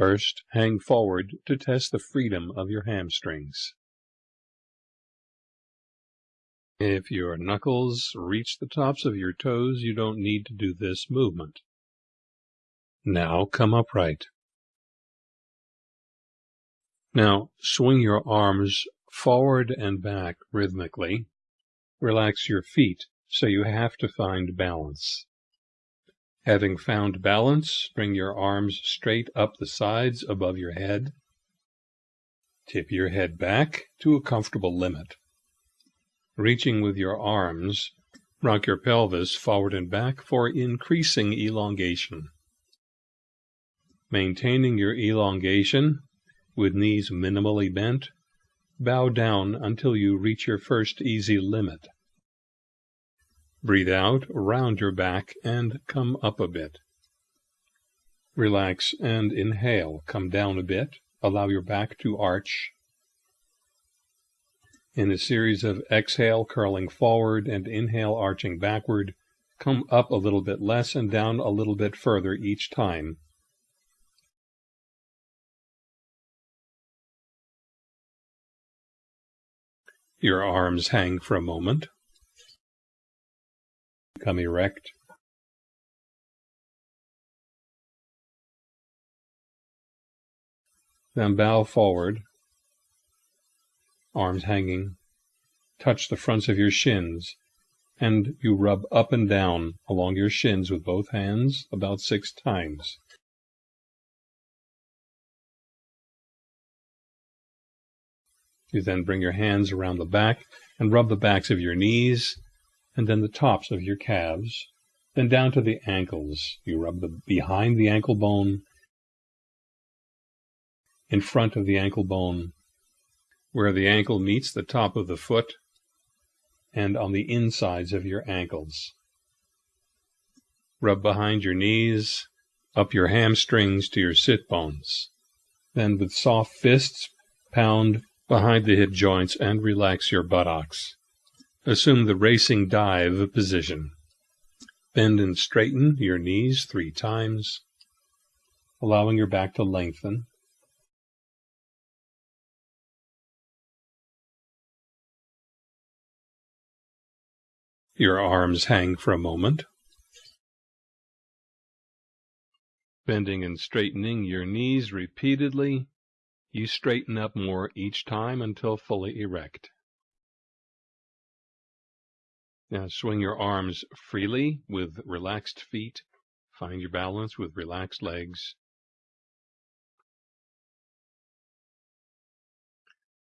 First, hang forward to test the freedom of your hamstrings. If your knuckles reach the tops of your toes, you don't need to do this movement. Now come upright. Now swing your arms forward and back rhythmically. Relax your feet so you have to find balance. Having found balance, bring your arms straight up the sides above your head. Tip your head back to a comfortable limit. Reaching with your arms, rock your pelvis forward and back for increasing elongation. Maintaining your elongation with knees minimally bent, bow down until you reach your first easy limit. Breathe out, round your back, and come up a bit. Relax and inhale. Come down a bit. Allow your back to arch. In a series of exhale, curling forward, and inhale, arching backward, come up a little bit less and down a little bit further each time. Your arms hang for a moment. Come erect. Then bow forward, arms hanging. Touch the fronts of your shins, and you rub up and down along your shins with both hands about six times. You then bring your hands around the back and rub the backs of your knees and then the tops of your calves, then down to the ankles. You rub the behind the ankle bone, in front of the ankle bone, where the ankle meets the top of the foot, and on the insides of your ankles. Rub behind your knees, up your hamstrings to your sit bones. Then with soft fists, pound behind the hip joints and relax your buttocks. Assume the racing dive position. Bend and straighten your knees three times, allowing your back to lengthen. Your arms hang for a moment. Bending and straightening your knees repeatedly, you straighten up more each time until fully erect. Now swing your arms freely with relaxed feet. Find your balance with relaxed legs.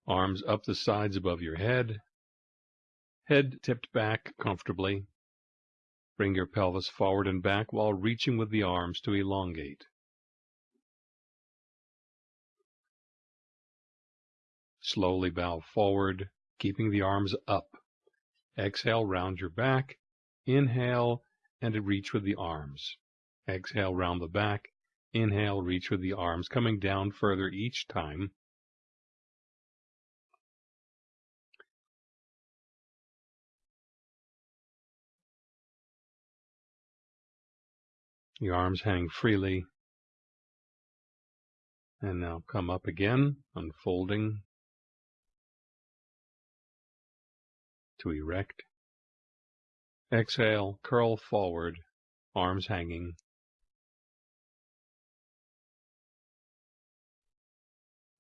Arms up the sides above your head. Head tipped back comfortably. Bring your pelvis forward and back while reaching with the arms to elongate. Slowly bow forward, keeping the arms up. Exhale, round your back. Inhale, and reach with the arms. Exhale, round the back. Inhale, reach with the arms, coming down further each time. The arms hang freely. And now come up again, unfolding to erect. Exhale, curl forward, arms hanging.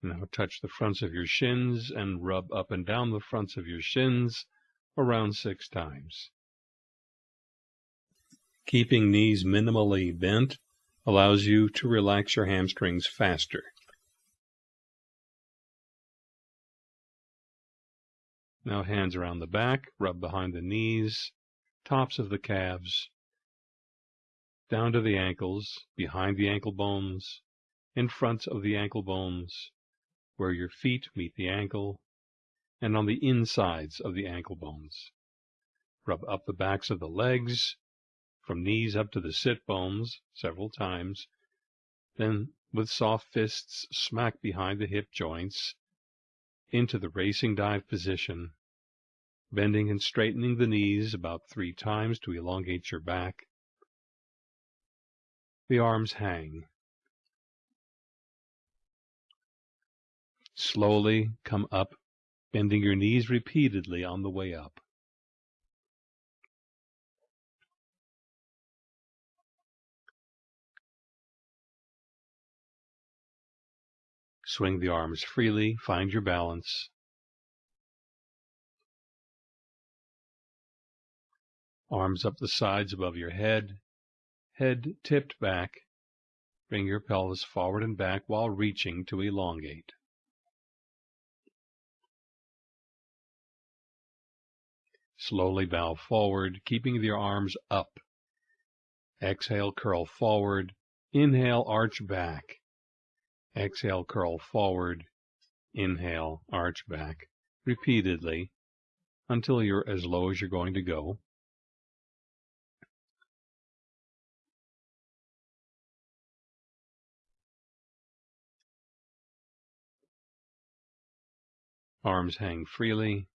Now touch the fronts of your shins and rub up and down the fronts of your shins around six times. Keeping knees minimally bent allows you to relax your hamstrings faster. Now hands around the back, rub behind the knees, tops of the calves, down to the ankles, behind the ankle bones, in front of the ankle bones, where your feet meet the ankle, and on the insides of the ankle bones. Rub up the backs of the legs, from knees up to the sit bones several times, then with soft fists smack behind the hip joints into the racing dive position, bending and straightening the knees about three times to elongate your back. The arms hang. Slowly come up, bending your knees repeatedly on the way up. Swing the arms freely, find your balance. Arms up the sides above your head, head tipped back. Bring your pelvis forward and back while reaching to elongate. Slowly bow forward, keeping your arms up. Exhale, curl forward. Inhale, arch back. Exhale, curl forward. Inhale, arch back. Repeatedly until you're as low as you're going to go. Arms hang freely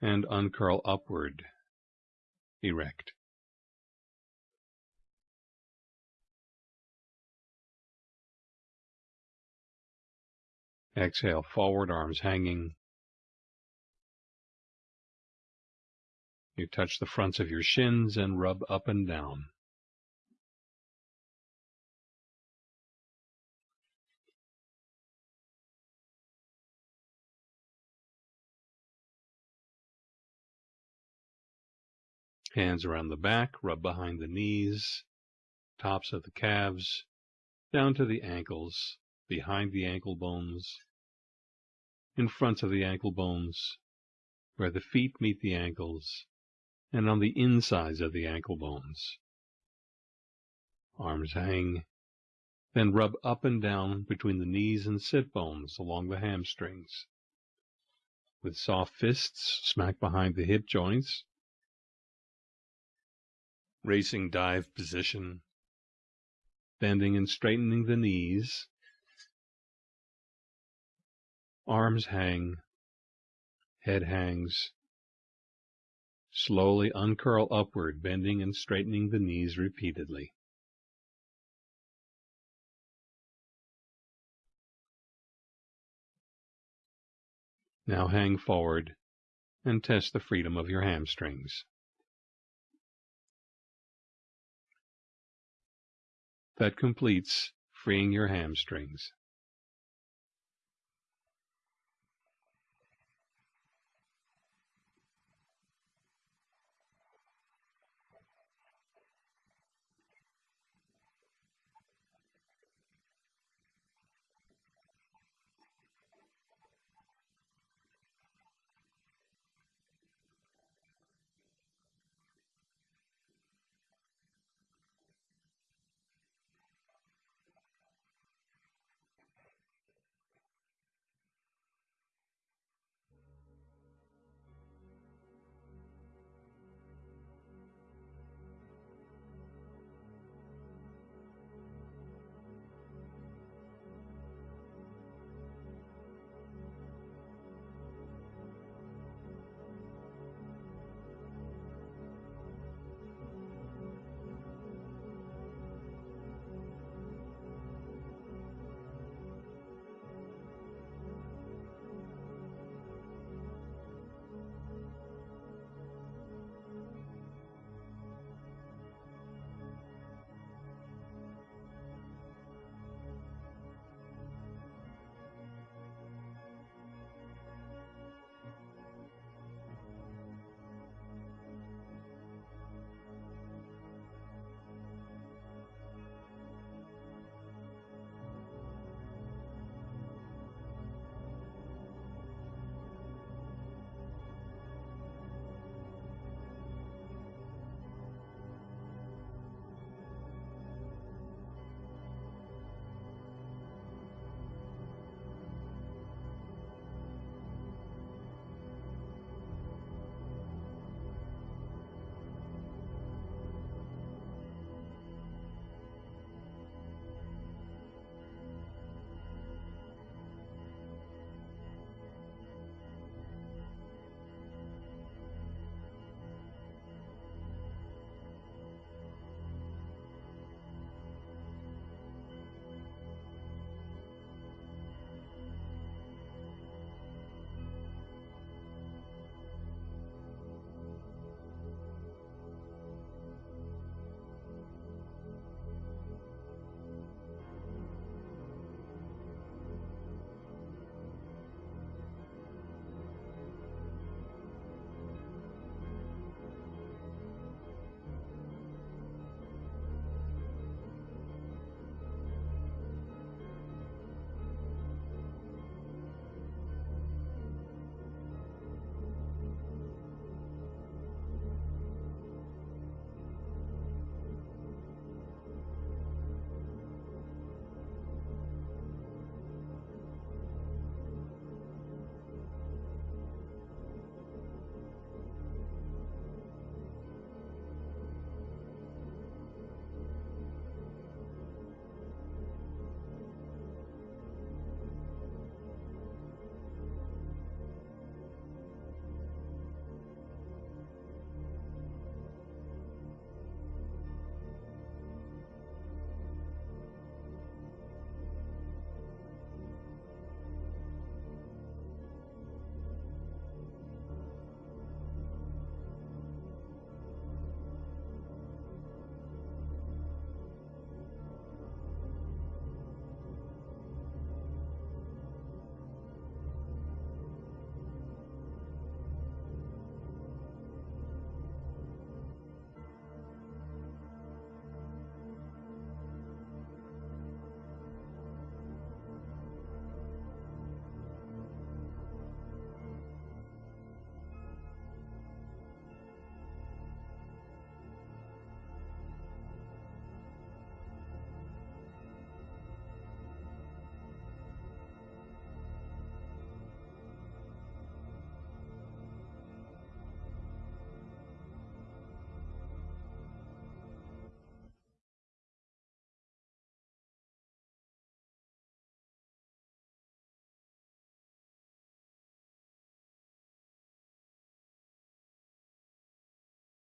and uncurl upward, erect. Exhale, forward, arms hanging. You touch the fronts of your shins and rub up and down. Hands around the back, rub behind the knees, tops of the calves, down to the ankles, behind the ankle bones, in front of the ankle bones, where the feet meet the ankles, and on the insides of the ankle bones. Arms hang, then rub up and down between the knees and sit bones along the hamstrings. With soft fists, smack behind the hip joints. Racing dive position. Bending and straightening the knees Arms hang, head hangs. Slowly uncurl upward, bending and straightening the knees repeatedly. Now hang forward and test the freedom of your hamstrings. That completes freeing your hamstrings.